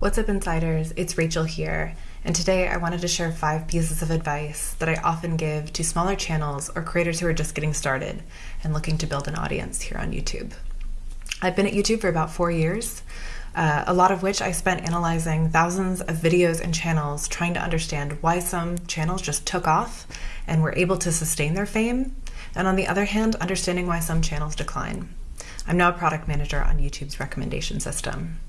What's up, insiders? It's Rachel here, and today I wanted to share five pieces of advice that I often give to smaller channels or creators who are just getting started and looking to build an audience here on YouTube. I've been at YouTube for about four years, uh, a lot of which I spent analyzing thousands of videos and channels trying to understand why some channels just took off and were able to sustain their fame, and on the other hand, understanding why some channels decline. I'm now a product manager on YouTube's recommendation system.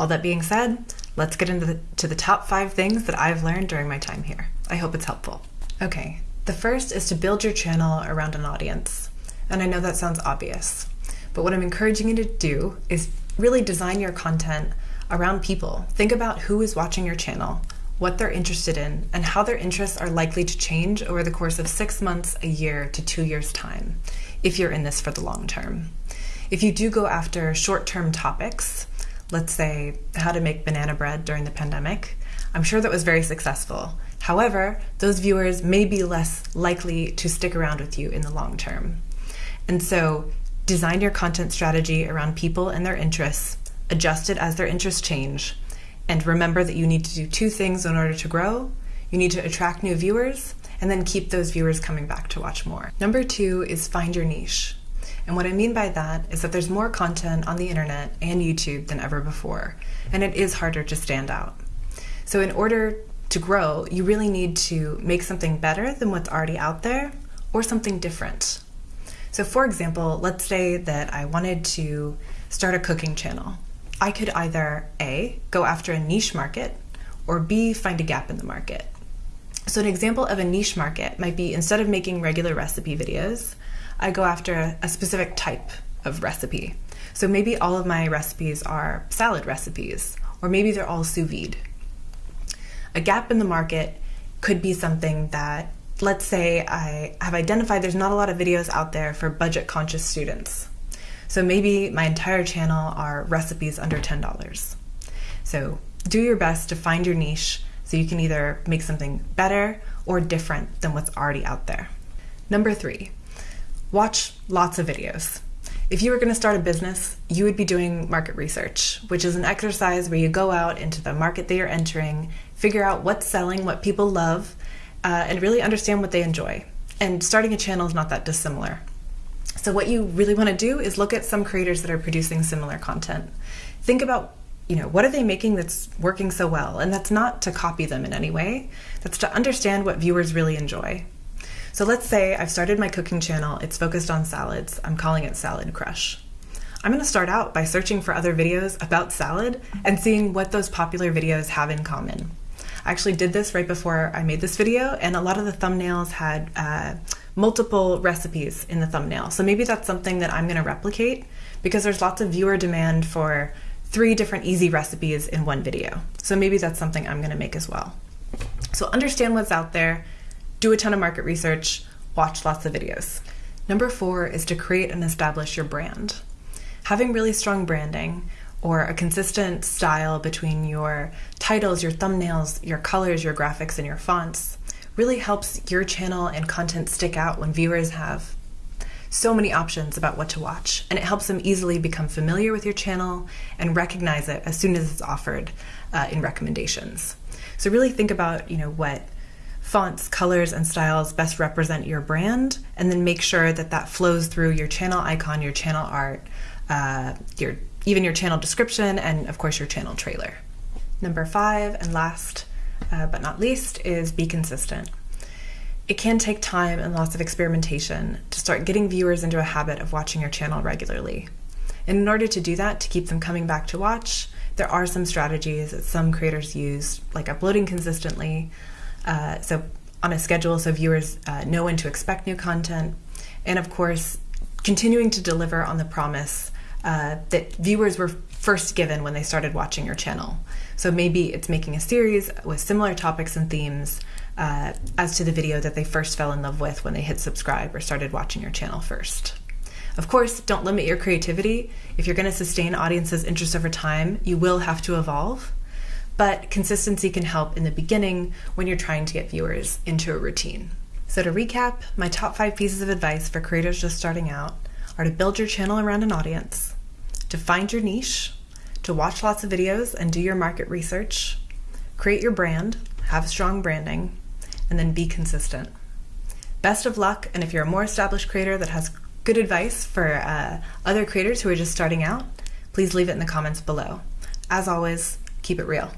All that being said, let's get into the, to the top five things that I've learned during my time here. I hope it's helpful. Okay, the first is to build your channel around an audience. And I know that sounds obvious, but what I'm encouraging you to do is really design your content around people. Think about who is watching your channel, what they're interested in, and how their interests are likely to change over the course of six months, a year, to two years' time, if you're in this for the long term. If you do go after short term topics, let's say, how to make banana bread during the pandemic, I'm sure that was very successful. However, those viewers may be less likely to stick around with you in the long term. And so, design your content strategy around people and their interests, adjust it as their interests change, and remember that you need to do two things in order to grow. You need to attract new viewers and then keep those viewers coming back to watch more. Number two is find your niche. And what I mean by that is that there's more content on the internet and YouTube than ever before, and it is harder to stand out. So, in order to grow, you really need to make something better than what's already out there or something different. So, for example, let's say that I wanted to start a cooking channel. I could either A, go after a niche market, or B, find a gap in the market. So, an example of a niche market might be instead of making regular recipe videos, I go after a specific type of recipe. So maybe all of my recipes are salad recipes, or maybe they're all sous vide. A gap in the market could be something that, let's say, I have identified there's not a lot of videos out there for budget conscious students. So maybe my entire channel are recipes under $10. So do your best to find your niche so you can either make something better or different than what's already out there. Number three, watch lots of videos. If you were going to start a business, you would be doing market research, which is an exercise where you go out into the market that you're entering, figure out what's selling, what people love, uh, and really understand what they enjoy. And starting a channel is not that dissimilar. So, what you really want to do is look at some creators that are producing similar content. Think about you know what are they making that's working so well and that's not to copy them in any way that's to understand what viewers really enjoy so let's say I've started my cooking channel, it's focused on salads. I'm calling it Salad Crush. I'm going to start out by searching for other videos about salad and seeing what those popular videos have in common. I actually did this right before I made this video, and a lot of the thumbnails had uh, multiple recipes in the thumbnail. So maybe that's something that I'm going to replicate because there's lots of viewer demand for three different easy recipes in one video. So maybe that's something I'm going to make as well. So understand what's out there, do a ton of market research, watch lots of videos. Number four is to create and establish your brand. Having really strong branding or a consistent style between your titles, your thumbnails, your colors, your graphics, and your fonts really helps your channel and content stick out when viewers have so many options about what to watch, and it helps them easily become familiar with your channel and recognize it as soon as it's offered uh, in recommendations. So really think about you know what fonts, colors, and styles best represent your brand, and then make sure that that flows through your channel icon, your channel art, uh, your even your channel description, and of course your channel trailer. Number five and last uh, but not least is be consistent. It can take time and lots of experimentation to start getting viewers into a habit of watching your channel regularly. And in order to do that, to keep them coming back to watch, there are some strategies that some creators use, like uploading consistently, uh, so on a schedule so viewers uh, know when to expect new content. And of course, continuing to deliver on the promise uh, that viewers were first given when they started watching your channel. So maybe it's making a series with similar topics and themes uh, as to the video that they first fell in love with when they hit subscribe or started watching your channel first. Of course, don't limit your creativity. If you're going to sustain audiences' interest over time, you will have to evolve but consistency can help in the beginning when you're trying to get viewers into a routine. So, to recap, my top five pieces of advice for creators just starting out are to build your channel around an audience, to find your niche, to watch lots of videos and do your market research, create your brand, have strong branding, and then be consistent. Best of luck, and if you're a more established creator that has good advice for uh, other creators who are just starting out, please leave it in the comments below. As always, keep it real.